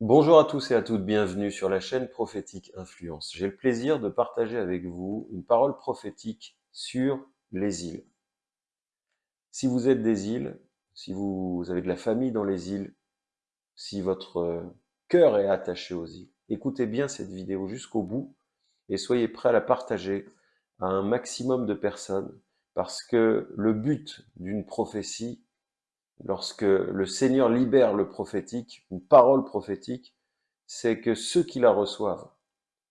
Bonjour à tous et à toutes, bienvenue sur la chaîne Prophétique Influence. J'ai le plaisir de partager avec vous une parole prophétique sur les îles. Si vous êtes des îles, si vous avez de la famille dans les îles, si votre cœur est attaché aux îles, écoutez bien cette vidéo jusqu'au bout et soyez prêts à la partager à un maximum de personnes parce que le but d'une prophétie, lorsque le Seigneur libère le prophétique, une parole prophétique, c'est que ceux qui la reçoivent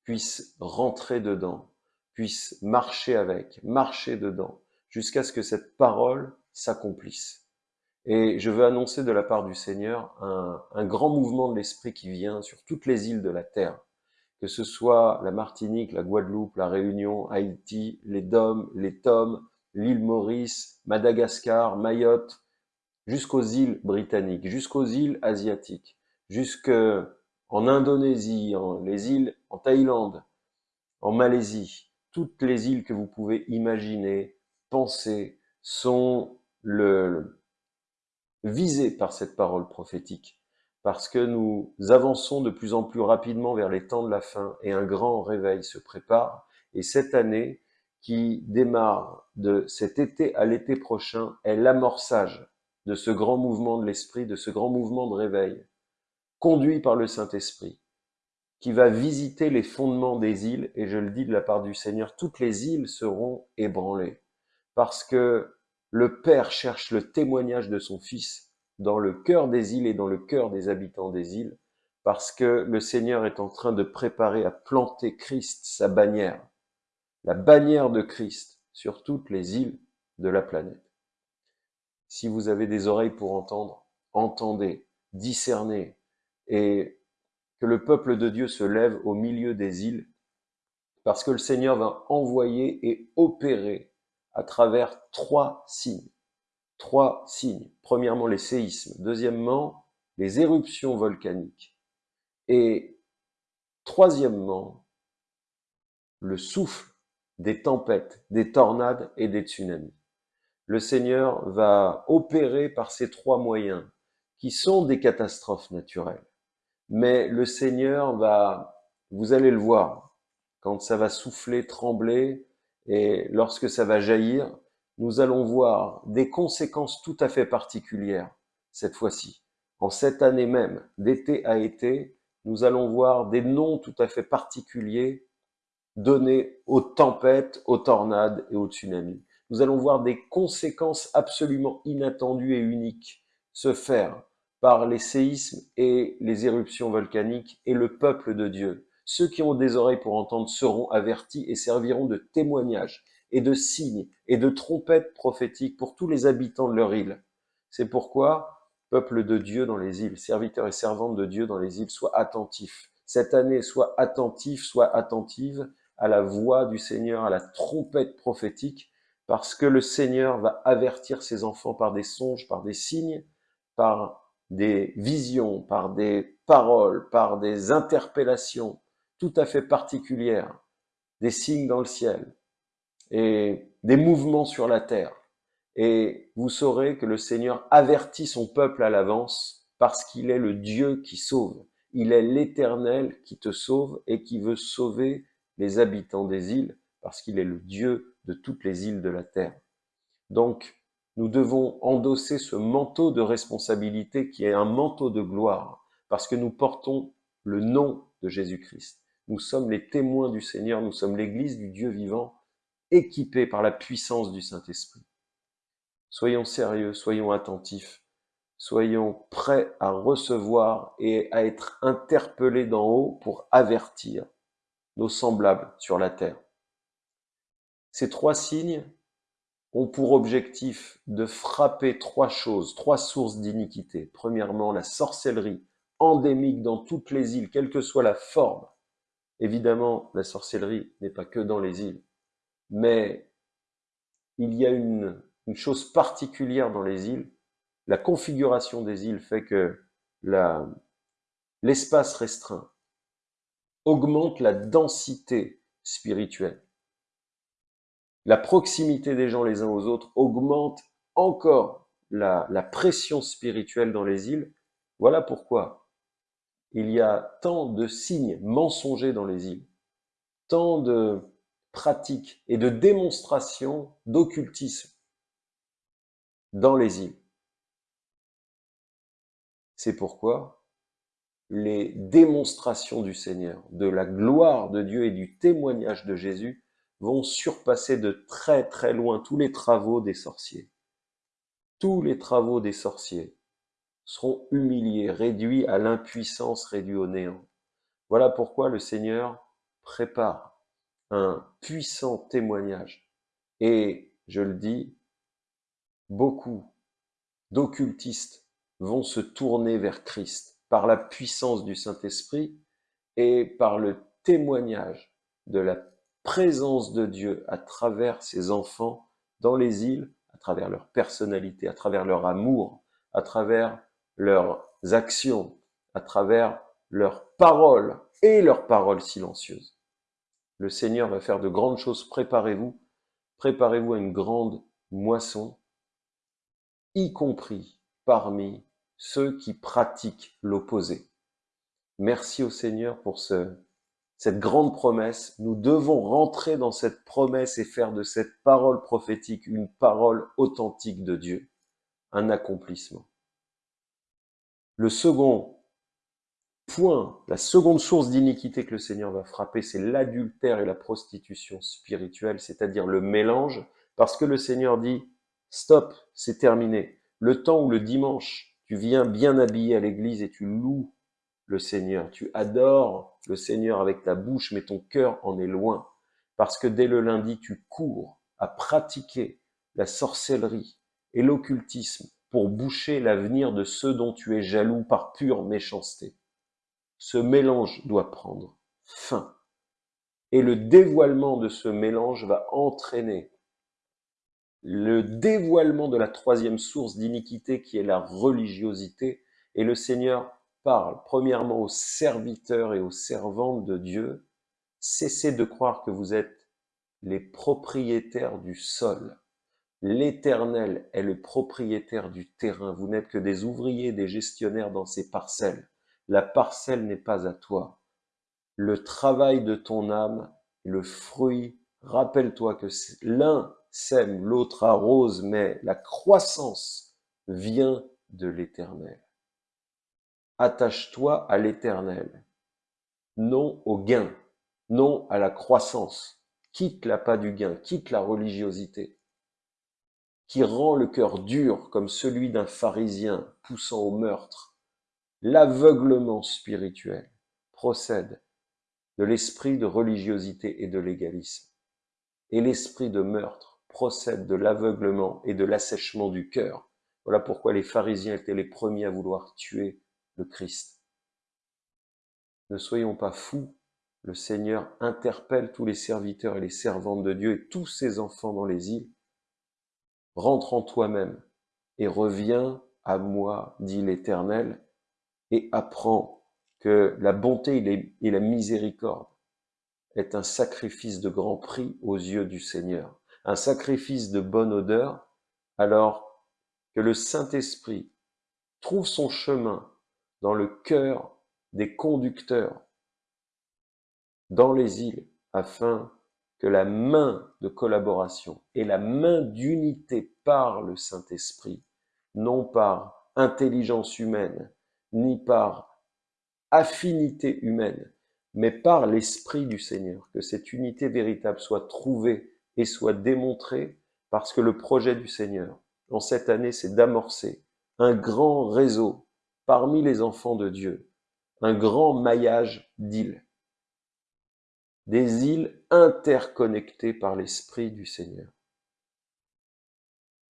puissent rentrer dedans, puissent marcher avec, marcher dedans, jusqu'à ce que cette parole s'accomplisse. Et je veux annoncer de la part du Seigneur un, grand mouvement de l'Esprit qui vient sur toutes les îles de la terre, que ce soit la Martinique, la Guadeloupe, la Réunion, Haïti, les Dômes, les Tomes, l'île Maurice, Madagascar, Mayotte, jusqu'aux îles britanniques, jusqu'aux îles asiatiques, jusqu'en Indonésie, en, les îles en Thaïlande, en Malaisie, toutes les îles que vous pouvez imaginer, penser, sont visées par cette parole prophétique, parce que nous avançons de plus en plus rapidement vers les temps de la fin et un grand réveil se prépare. Et cette année, qui démarre de cet été à l'été prochain, est l'amorçage de ce grand mouvement de l'esprit, de ce grand mouvement de réveil, conduit par le Saint-Esprit, qui va visiter les fondements des îles, et je le dis de la part du Seigneur, toutes les îles seront ébranlées, parce que le Père cherche le témoignage de son Fils dans le cœur des îles et dans le cœur des habitants des îles, parce que le Seigneur est en train de préparer à planter Christ, sa bannière, la bannière de Christ sur toutes les îles de la planète. Si vous avez des oreilles pour entendre, entendez, discernez, et que le peuple de Dieu se lève au milieu des îles, parce que le Seigneur va envoyer et opérer à travers trois signes. Trois signes. Premièrement, les séismes. Deuxièmement, les éruptions volcaniques. Et troisièmement, le souffle des tempêtes, des tornades et des tsunamis le Seigneur va opérer par ces trois moyens, qui sont des catastrophes naturelles. Mais le Seigneur va, vous allez le voir, quand ça va souffler, trembler, et lorsque ça va jaillir, nous allons voir des conséquences tout à fait particulières cette fois-ci. En cette année même, d'été à été, nous allons voir des noms tout à fait particuliers donnés aux tempêtes, aux tornades et aux tsunamis nous allons voir des conséquences absolument inattendues et uniques se faire par les séismes et les éruptions volcaniques et le peuple de Dieu. Ceux qui ont des oreilles pour entendre seront avertis et serviront de témoignages et de signes et de trompettes prophétiques pour tous les habitants de leur île. C'est pourquoi, peuple de Dieu dans les îles, serviteurs et servantes de Dieu dans les îles, soient attentifs. Cette année, sois attentif, sois attentive à la voix du Seigneur, à la trompette prophétique, parce que le Seigneur va avertir ses enfants par des songes, par des signes, par des visions, par des paroles, par des interpellations tout à fait particulières, des signes dans le ciel et des mouvements sur la terre. Et vous saurez que le Seigneur avertit son peuple à l'avance parce qu'il est le Dieu qui sauve. Il est l'Éternel qui te sauve et qui veut sauver les habitants des îles parce qu'il est le Dieu de toutes les îles de la terre. Donc, nous devons endosser ce manteau de responsabilité qui est un manteau de gloire, parce que nous portons le nom de Jésus-Christ. Nous sommes les témoins du Seigneur, nous sommes l'Église du Dieu vivant, équipée par la puissance du Saint-Esprit. Soyons sérieux, soyons attentifs, soyons prêts à recevoir et à être interpellés d'en haut pour avertir nos semblables sur la terre. Ces trois signes ont pour objectif de frapper trois choses, trois sources d'iniquité. Premièrement, la sorcellerie endémique dans toutes les îles, quelle que soit la forme. Évidemment, la sorcellerie n'est pas que dans les îles, mais il y a une, chose particulière dans les îles. La configuration des îles fait que l'espace restreint augmente la densité spirituelle la proximité des gens les uns aux autres augmente encore la, pression spirituelle dans les îles. Voilà pourquoi il y a tant de signes mensongers dans les îles, tant de pratiques et de démonstrations d'occultisme dans les îles. C'est pourquoi les démonstrations du Seigneur, de la gloire de Dieu et du témoignage de Jésus vont surpasser de très très loin tous les travaux des sorciers. Tous les travaux des sorciers seront humiliés, réduits à l'impuissance, réduits au néant. Voilà pourquoi le Seigneur prépare un puissant témoignage. Et, je le dis, beaucoup d'occultistes vont se tourner vers Christ par la puissance du Saint-Esprit et par le témoignage de la présence de Dieu à travers ses enfants dans les îles, à travers leur personnalité, à travers leur amour, à travers leurs actions, à travers leurs paroles et leurs paroles silencieuses. Le Seigneur va faire de grandes choses, préparez-vous, préparez-vous à une grande moisson, y compris parmi ceux qui pratiquent l'opposé. Merci au Seigneur pour ce, cette grande promesse. Nous devons rentrer dans cette promesse et faire de cette parole prophétique une parole authentique de Dieu, un accomplissement. Le second point, la seconde source d'iniquité que le Seigneur va frapper, c'est l'adultère et la prostitution spirituelle, c'est-à-dire le mélange, parce que le Seigneur dit, stop, c'est terminé. Le temps où le dimanche, tu viens bien habillé à l'église et tu loues le Seigneur, tu adores le Seigneur avec ta bouche, mais ton cœur en est loin, parce que dès le lundi, tu cours à pratiquer la sorcellerie et l'occultisme pour boucher l'avenir de ceux dont tu es jaloux par pure méchanceté. Ce mélange doit prendre fin. Et le dévoilement de ce mélange va entraîner le dévoilement de la troisième source d'iniquité qui est la religiosité. Et le Seigneur parle premièrement aux serviteurs et aux servantes de Dieu. Cessez de croire que vous êtes les propriétaires du sol. L'Éternel est le propriétaire du terrain. Vous n'êtes que des ouvriers, des gestionnaires dans ces parcelles. La parcelle n'est pas à toi. Le travail de ton âme, le fruit, rappelle-toi que l'un sème, l'autre arrose, mais la croissance vient de l'Éternel. Attache-toi à l'Éternel, non au gain, non à la croissance. Quitte l'appât du gain, quitte la religiosité qui rend le cœur dur comme celui d'un pharisien poussant au meurtre. L'aveuglement spirituel procède de l'esprit de religiosité et de légalisme. Et l'esprit de meurtre procède de l'aveuglement et de l'assèchement du cœur. Voilà pourquoi les pharisiens étaient les premiers à vouloir tuer le Christ. Ne soyons pas fous, le Seigneur interpelle tous les serviteurs et les servantes de Dieu et tous ses enfants dans les îles rentre en toi-même et reviens à moi, dit l'Éternel, et apprends que la bonté et la miséricorde est un sacrifice de grand prix aux yeux du Seigneur, un sacrifice de bonne odeur, alors que le Saint-Esprit trouve son chemin dans le cœur des conducteurs dans les îles, afin que la main de collaboration et la main d'unité par le Saint-Esprit, non par intelligence humaine, ni par affinité humaine, mais par l'Esprit du Seigneur, que cette unité véritable soit trouvée et soit démontrée, parce que le projet du Seigneur, en cette année, c'est d'amorcer un grand réseau parmi les enfants de Dieu, un grand maillage d'îles des îles interconnectées par l'Esprit du Seigneur.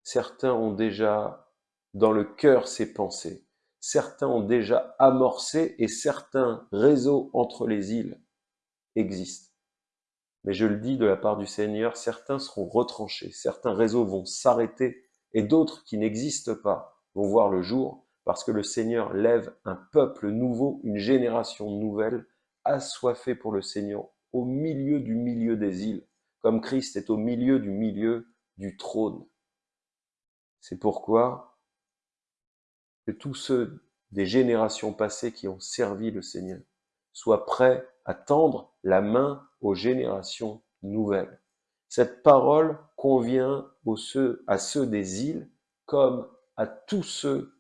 Certains ont déjà dans le cœur ces pensées, certains ont déjà amorcé et certains réseaux entre les îles existent. Mais je le dis de la part du Seigneur, certains seront retranchés, certains réseaux vont s'arrêter et d'autres qui n'existent pas vont voir le jour parce que le Seigneur lève un peuple nouveau, une génération nouvelle, assoiffée pour le Seigneur, au milieu du milieu des îles, comme Christ est au milieu du milieu du trône. C'est pourquoi que tous ceux des générations passées qui ont servi le Seigneur. Sois prêt à tendre la main aux générations nouvelles. Cette parole convient ceux, à ceux des îles comme à tous ceux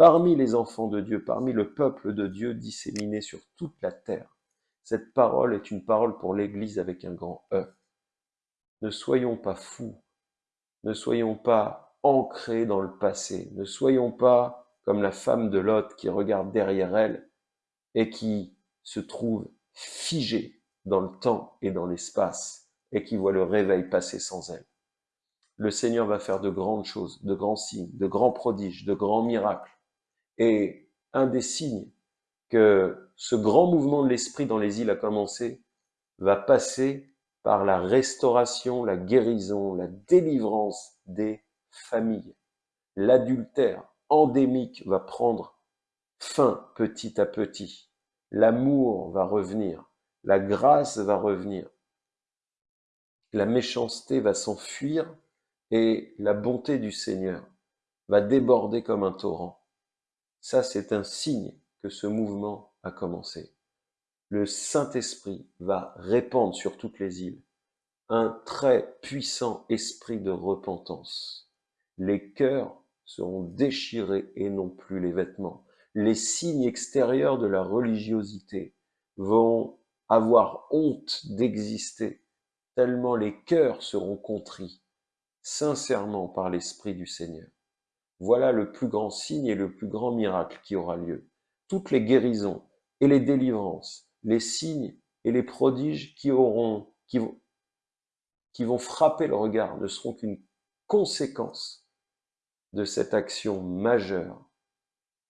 parmi les enfants de Dieu, parmi le peuple de Dieu disséminé sur toute la terre. Cette parole est une parole pour l'Église avec un grand E. Ne soyons pas fous, ne soyons pas ancrés dans le passé, ne soyons pas comme la femme de Lot qui regarde derrière elle et qui se trouve figée dans le temps et dans l'espace et qui voit le réveil passer sans elle. Le Seigneur va faire de grandes choses, de grands signes, de grands prodiges, de grands miracles. Et un des signes que ce grand mouvement de l'esprit dans les îles a commencé va passer par la restauration, la guérison, la délivrance des familles. L'adultère endémique va prendre fin petit à petit. L'amour va revenir, la grâce va revenir, la méchanceté va s'enfuir et la bonté du Seigneur va déborder comme un torrent. Ça, c'est un signe que ce mouvement a commencé. Le Saint-Esprit va répandre sur toutes les îles un très puissant esprit de repentance. Les cœurs seront déchirés et non plus les vêtements. Les signes extérieurs de la religiosité vont avoir honte d'exister, tellement les cœurs seront contris sincèrement par l'Esprit du Seigneur. Voilà le plus grand signe et le plus grand miracle qui aura lieu. Toutes les guérisons et les délivrances, les signes et les prodiges qui auront, qui vont, qui vont frapper le regard ne seront qu'une conséquence de cette action majeure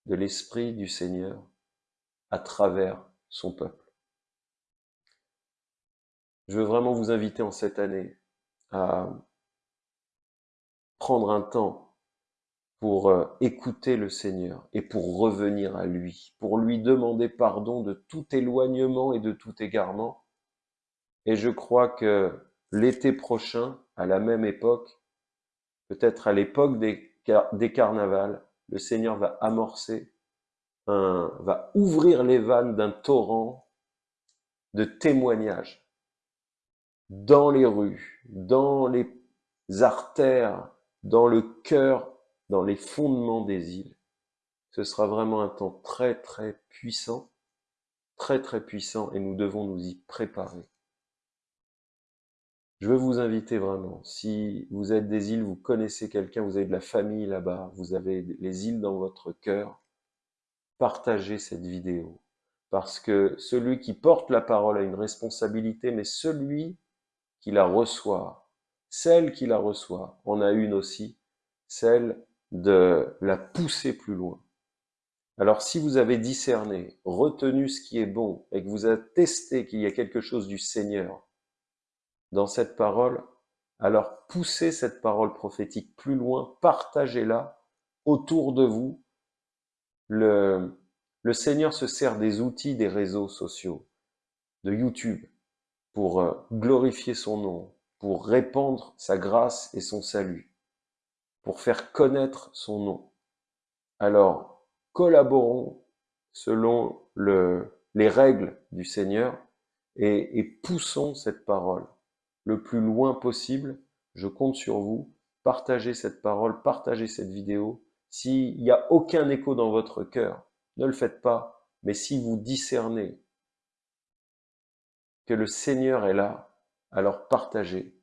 de l'Esprit du Seigneur à travers son peuple. Je veux vraiment vous inviter en cette année à prendre un temps pour euh, écouter le Seigneur et pour revenir à lui, pour lui demander pardon de tout éloignement et de tout égarement. Et je crois que l'été prochain, à la même époque, peut-être à l'époque des, carnavals, le Seigneur va amorcer, va ouvrir les vannes d'un torrent de témoignages dans les rues, dans les artères dans le cœur, dans les fondements des îles. Ce sera vraiment un temps très très puissant, très très puissant, et nous devons nous y préparer. Je veux vous inviter vraiment, si vous êtes des îles, vous connaissez quelqu'un, vous avez de la famille là-bas, vous avez les îles dans votre cœur, partagez cette vidéo. Parce que celui qui porte la parole a une responsabilité, mais celui qui la reçoit celle qui la reçoit en a une aussi, celle de la pousser plus loin. Alors si vous avez discerné, retenu ce qui est bon et que vous testé qu'il y a quelque chose du Seigneur dans cette parole, alors poussez cette parole prophétique plus loin, partagez-la autour de vous. Le, le Seigneur se sert des outils des réseaux sociaux, de YouTube, pour euh, glorifier son nom, pour répandre sa grâce et son salut, pour faire connaître son nom. Alors, collaborons selon le, les règles du Seigneur et, et poussons cette parole le plus loin possible. Je compte sur vous. Partagez cette parole, partagez cette vidéo. S'il n'y a aucun écho dans votre cœur, ne le faites pas. Mais si vous discernez que le Seigneur est là, alors partagez,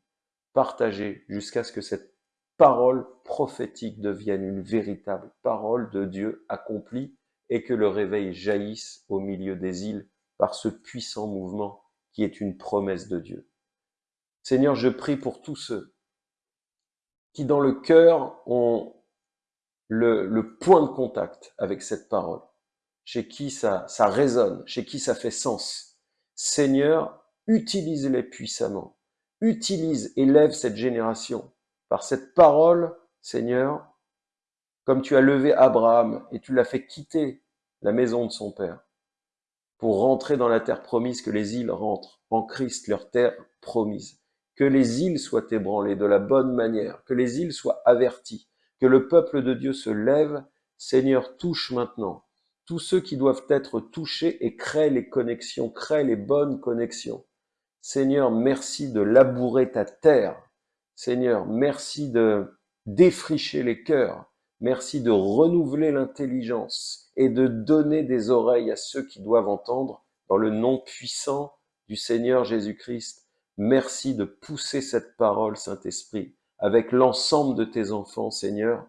partagez jusqu'à ce que cette parole prophétique devienne une véritable parole de Dieu accomplie et que le réveil jaillisse au milieu des îles par ce puissant mouvement qui est une promesse de Dieu. Seigneur, je prie pour tous ceux qui dans le cœur ont le, point de contact avec cette parole, chez qui ça, ça résonne, chez qui ça fait sens. Seigneur, utilise-les puissamment. Utilise et lève cette génération par cette parole, Seigneur, comme tu as levé Abraham et tu l'as fait quitter la maison de son père pour rentrer dans la terre promise, que les îles rentrent en Christ, leur terre promise. Que les îles soient ébranlées de la bonne manière, que les îles soient averties, que le peuple de Dieu se lève. Seigneur, touche maintenant tous ceux qui doivent être touchés et crée les connexions, crée les bonnes connexions. Seigneur, merci de labourer ta terre. Seigneur, merci de défricher les cœurs. Merci de renouveler l'intelligence et de donner des oreilles à ceux qui doivent entendre dans le nom puissant du Seigneur Jésus-Christ. Merci de pousser cette parole, Saint-Esprit, avec l'ensemble de tes enfants, Seigneur.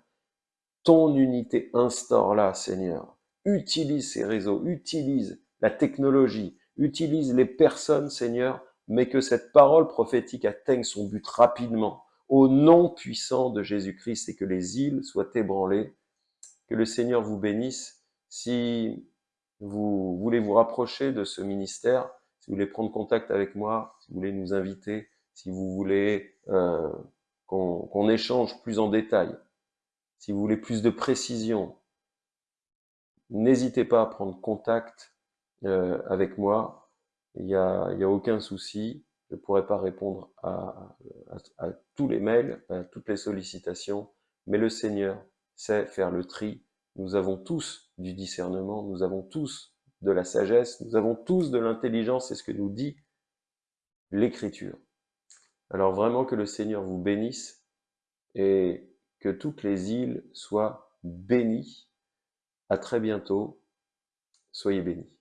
Ton unité instaure-la, Seigneur. Utilise ces réseaux, utilise la technologie, utilise les personnes, Seigneur, mais que cette parole prophétique atteigne son but rapidement, au nom puissant de Jésus-Christ, et que les îles soient ébranlées. Que le Seigneur vous bénisse. Si vous voulez vous rapprocher de ce ministère, si vous voulez prendre contact avec moi, si vous voulez nous inviter, si vous voulez euh, qu'on échange plus en détail, si vous voulez plus de précision, n'hésitez pas à prendre contact euh, avec moi il n'y a, y a aucun souci. Je ne pourrai pas répondre à, à, tous les mails, à toutes les sollicitations, mais le Seigneur sait faire le tri. Nous avons tous du discernement, nous avons tous de la sagesse, nous avons tous de l'intelligence, c'est ce que nous dit l'Écriture. Alors vraiment que le Seigneur vous bénisse et que toutes les îles soient bénies. À très bientôt. Soyez bénis.